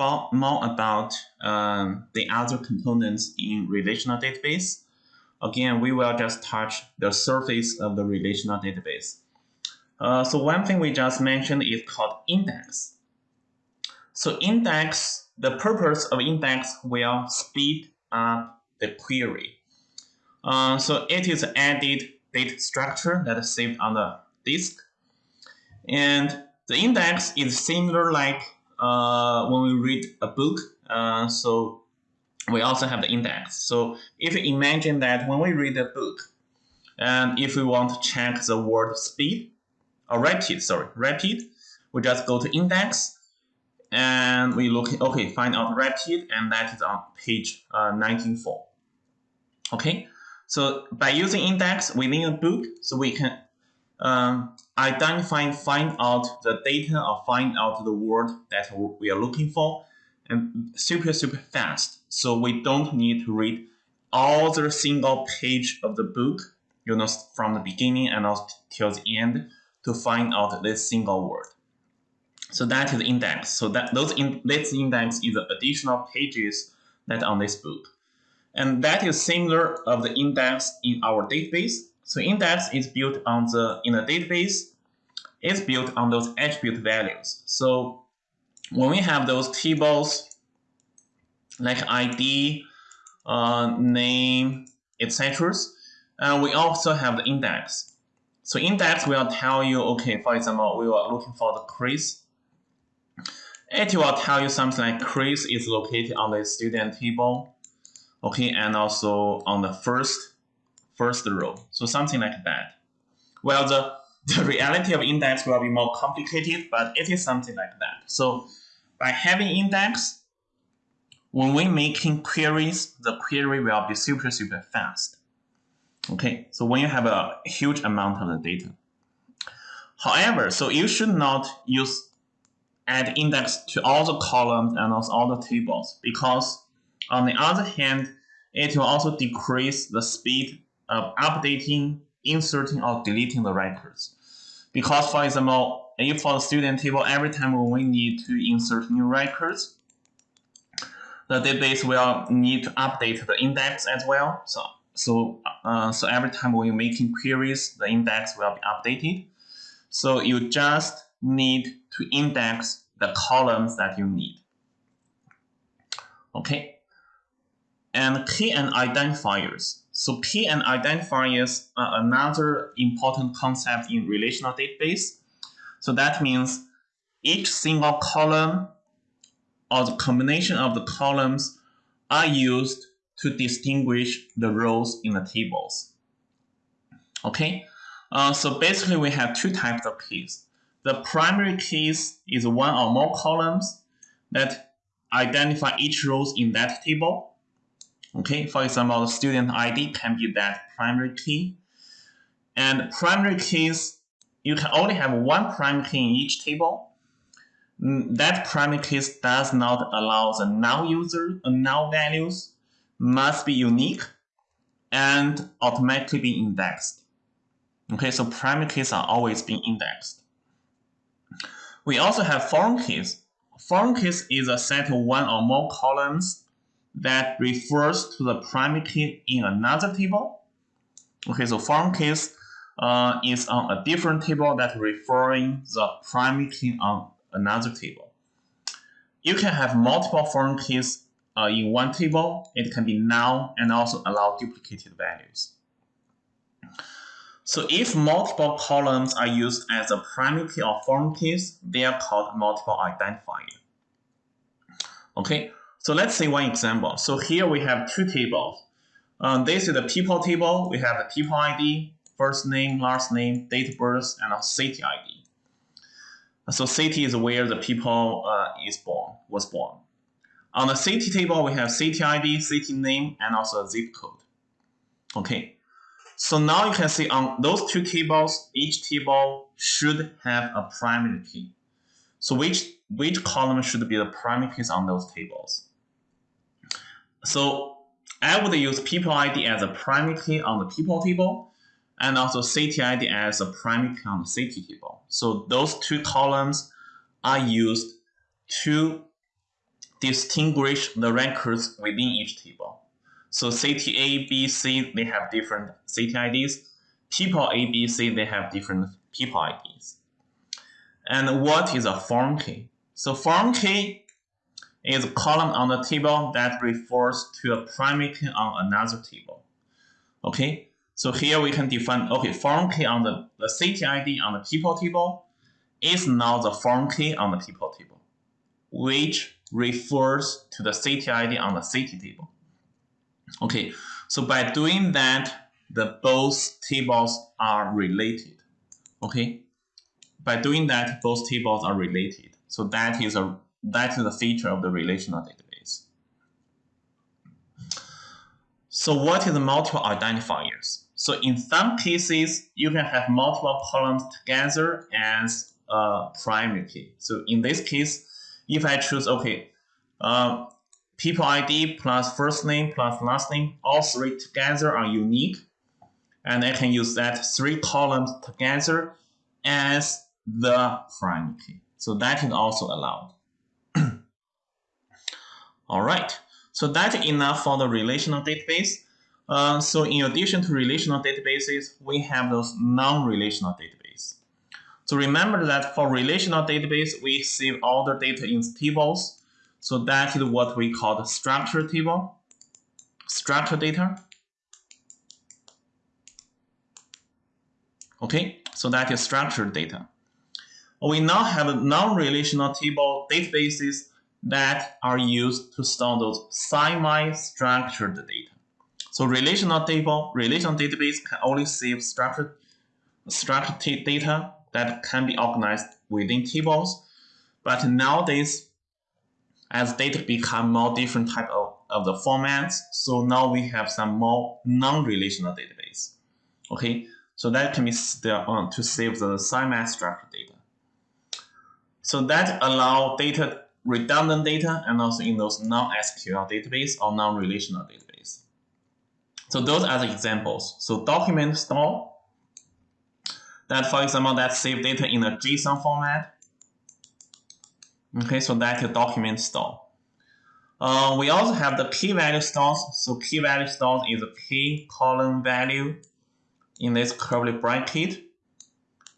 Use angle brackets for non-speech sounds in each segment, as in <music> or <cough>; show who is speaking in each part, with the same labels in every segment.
Speaker 1: more about um, the other components in relational database, again, we will just touch the surface of the relational database. Uh, so one thing we just mentioned is called index. So index, the purpose of index will speed up the query. Uh, so it is added data structure that is saved on the disk. And the index is similar like uh, when we read a book. Uh, so we also have the index. So if you imagine that when we read a book, and if we want to check the word speed, or rapid, sorry, rapid, we just go to index, and we look, okay, find out rapid, and that is on page uh, 194. Okay, so by using index within a book, so we can um, identify, find out the data or find out the word that we are looking for, and super, super fast. So we don't need to read all the single page of the book, you know, from the beginning and also till the end to find out this single word. So that is index. So that those in, this index is the additional pages that on this book. And that is similar of the index in our database. So index is built on the in the database, it's built on those attribute values. So when we have those tables like ID, uh, name, etc., uh, we also have the index. So index will tell you, okay, for example, we were looking for the Chris. It will tell you something like Chris is located on the student table okay, and also on the first first row. So something like that. Well, the, the reality of index will be more complicated, but it is something like that. So by having index, when we're making queries, the query will be super, super fast. Okay, so when you have a huge amount of the data. However, so you should not use add index to all the columns and also all the tables because on the other hand, it will also decrease the speed of updating, inserting, or deleting the records. Because, for example, if for the student table, every time when we need to insert new records, the database will need to update the index as well. So, so, uh, so every time when you're making queries, the index will be updated. So you just need to index the columns that you need. Okay, and key and identifiers. So P and identifiers are another important concept in relational database. So that means each single column or the combination of the columns are used to distinguish the rows in the tables. Okay, uh, so basically we have two types of keys. The primary keys is one or more columns that identify each rows in that table. Okay, for example, student ID can be that primary key. And primary keys, you can only have one primary key in each table. Mm, that primary key does not allow the null user, uh, null values must be unique and automatically be indexed. Okay, so primary keys are always being indexed. We also have foreign keys. Foreign keys is a set of one or more columns that refers to the primary key in another table. Okay, so foreign keys uh, is on a different table that referring the primary key on another table. You can have multiple foreign keys uh, in one table. It can be null and also allow duplicated values. So if multiple columns are used as a primary key or foreign keys, they are called multiple identifier. Okay, so let's see one example. So here we have two tables. Um, this is the people table. We have the people ID, first name, last name, date of birth, and a city ID. So city is where the people uh, is born, was born. On the city table, we have city ID, city name, and also a zip code. Okay. So now you can see on those two tables, each table should have a primary key. So which, which column should be the primary keys on those tables? So I would use people ID as a primary key on the people table and also city ID as a primary key on the city table. So those two columns are used to distinguish the records within each table. So city A, B, C, they have different city IDs. People A, B, C, they have different people IDs. And what is a foreign key? So foreign key is a column on the table that refers to a primary key on another table. Okay, so here we can define, okay, foreign key on the, the city ID on the people table is now the foreign key on the people table, which refers to the city ID on the city table. Okay, so by doing that, the both tables are related. Okay, by doing that, both tables are related. So that is a that is a feature of the relational database. So what is multiple identifiers? So in some cases, you can have multiple columns together as a primary key. So in this case, if I choose, okay, uh, people ID plus first name plus last name, all three together are unique. And I can use that three columns together as the primary key. So that is also allowed. All right, so that's enough for the relational database. Uh, so in addition to relational databases, we have those non-relational database. So remember that for relational database, we save all the data in tables. So that is what we call the structured table, structured data. Okay, so that is structured data. We now have non-relational table databases that are used to store those semi-structured data. So relational table, relational database can only save structured, structured data that can be organized within tables. But nowadays, as data become more different type of, of the formats, so now we have some more non-relational database. Okay, so that can be still on uh, to save the semi-structured data. So that allow data redundant data and also in those non-SQL database or non-relational database. So those are the examples. So document store, that for example, that save data in a JSON format. Okay, so that's a document store. Uh, we also have the key value stores. So key value stores is a key column value in this curly bracket.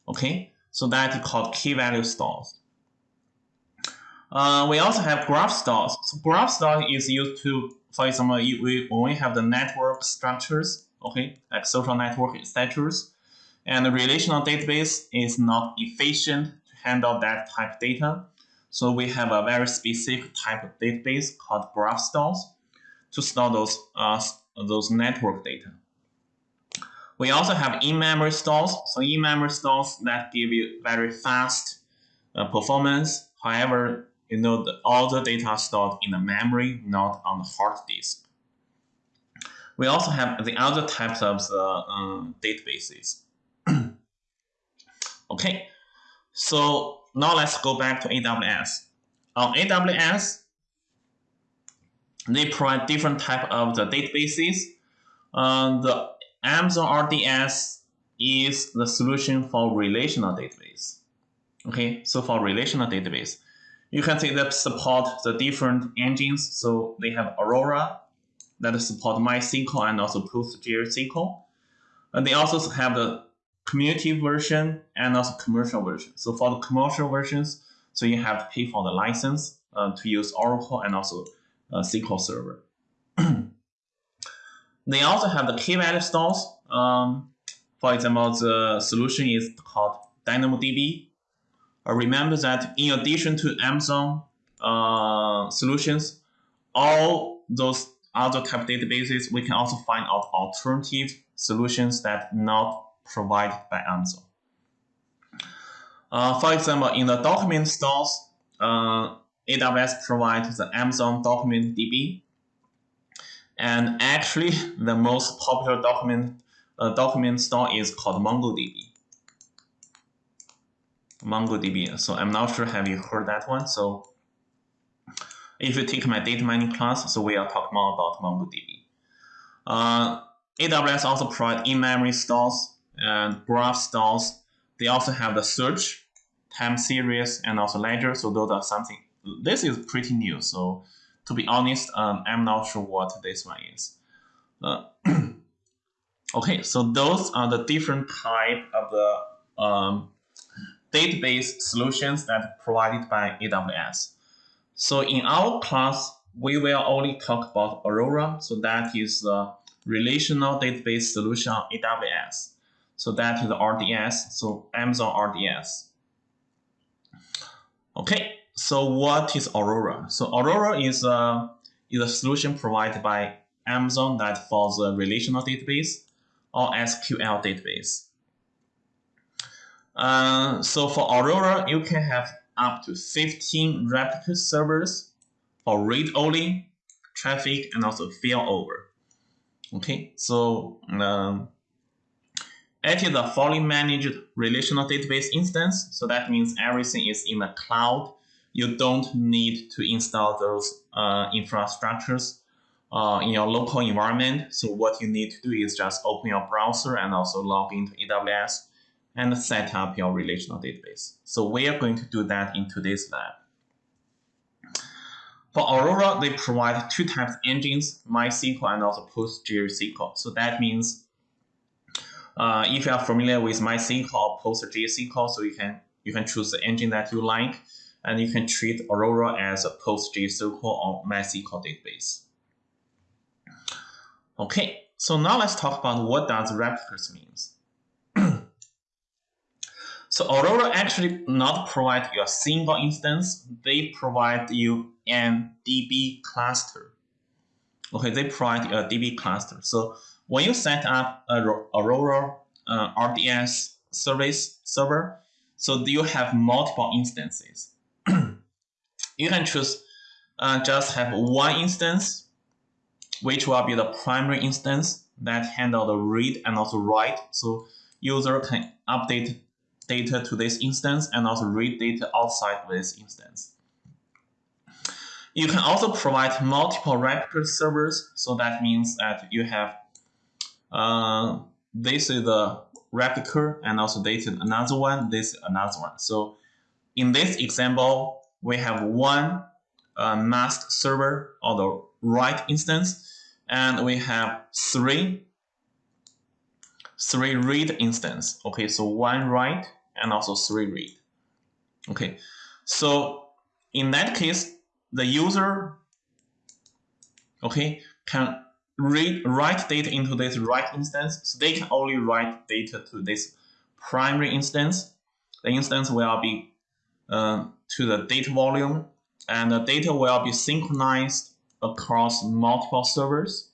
Speaker 1: Okay, so that is called key value stores. Uh, we also have graph stores. So graph store is used to, for example, we, when we have the network structures, okay, like social network structures, and the relational database is not efficient to handle that type of data. So we have a very specific type of database called graph stores to store those, uh, those network data. We also have in-memory stores. So in-memory stores that give you very fast uh, performance. However, you know, the, all the data stored in the memory, not on the hard disk. We also have the other types of the um, databases. <clears throat> okay, so now let's go back to AWS. On AWS, they provide different type of the databases. Uh, the Amazon RDS is the solution for relational database. Okay, so for relational database, you can see that support the different engines. So they have Aurora that support MySQL and also PostgreSQL. And they also have the community version and also commercial version. So for the commercial versions, so you have to pay for the license uh, to use Oracle and also uh, SQL Server. <clears throat> they also have the key value stores. Um, for example, the solution is called DynamoDB. Remember that in addition to Amazon uh, solutions, all those other type databases, we can also find out alternative solutions that not provided by Amazon. Uh, for example, in the document stores, uh, AWS provides the Amazon Document DB. And actually, the most popular document uh, document store is called MongoDB. MongoDB. So I'm not sure have you heard that one. So if you take my data mining class, so we are talking more about MongoDB. Uh, AWS also provide in-memory stores and graph stores. They also have the search, time series, and also ledger. So those are something this is pretty new. So to be honest, um, I'm not sure what this one is. Uh, <clears throat> okay, so those are the different type of the um, database solutions that provided by AWS. So in our class, we will only talk about Aurora. So that is the relational database solution on AWS. So that is RDS, so Amazon RDS. Okay, so what is Aurora? So Aurora is a, is a solution provided by Amazon that for the relational database or SQL database. Uh, so for Aurora, you can have up to 15 replica servers for read-only traffic and also failover. Okay, so um, it is a fully managed relational database instance. So that means everything is in the cloud. You don't need to install those uh, infrastructures uh, in your local environment. So what you need to do is just open your browser and also log into AWS and set up your relational database. So we are going to do that in today's lab. For Aurora, they provide two types of engines, MySQL and also PostgreSQL. So that means uh, if you are familiar with MySQL or PostgreSQL, so you can you can choose the engine that you like, and you can treat Aurora as a PostgreSQL or MySQL database. Okay, so now let's talk about what does replicas means. So Aurora actually not provide you a single instance, they provide you an DB cluster. Okay, they provide you a DB cluster. So when you set up a Aurora uh, RDS service server, so do you have multiple instances. <clears throat> you can choose uh, just have one instance, which will be the primary instance that handle the read and also write. So user can update data to this instance and also read data outside this instance. You can also provide multiple replica servers. So that means that you have uh, this is the replica and also this is another one, this is another one. So in this example, we have one uh, mask server or the write instance, and we have three three read instance. Okay, so one write and also three read. Okay, so in that case, the user okay can read write data into this write instance. So they can only write data to this primary instance. The instance will be uh, to the data volume, and the data will be synchronized across multiple servers.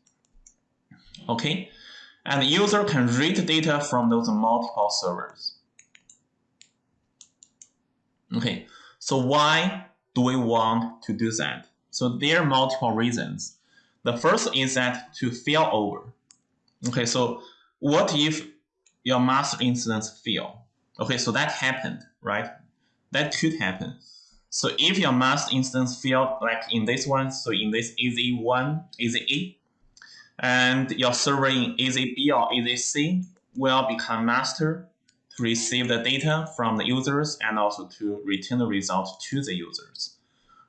Speaker 1: Okay, and the user can read data from those multiple servers. Okay, so why do we want to do that? So there are multiple reasons. The first is that to fail over. Okay, so what if your master instance fail? Okay, so that happened, right? That could happen. So if your master instance failed, like in this one, so in this AZ1, AZA, and your server in AZB or AZC will become master to receive the data from the users and also to return the result to the users.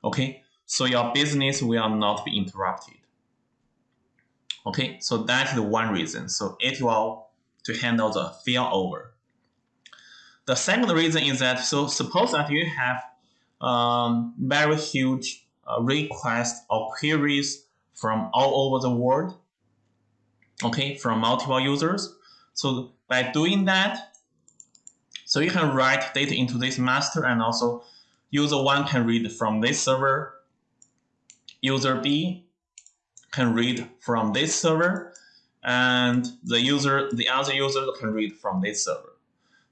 Speaker 1: Okay, so your business will not be interrupted. Okay, so that's the one reason. So it will to handle the failover. The second reason is that so suppose that you have um, very huge uh, requests or queries from all over the world, okay, from multiple users. So by doing that, so you can write data into this master and also user one can read from this server, user B can read from this server, and the user, the other user can read from this server.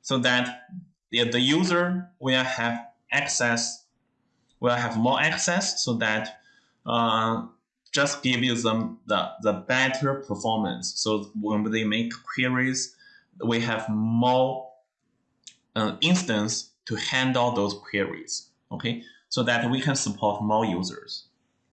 Speaker 1: So that the, the user will have access, will have more access so that uh, just give you the, the better performance. So when they make queries, we have more uh, instance to handle those queries. Okay, so that we can support more users.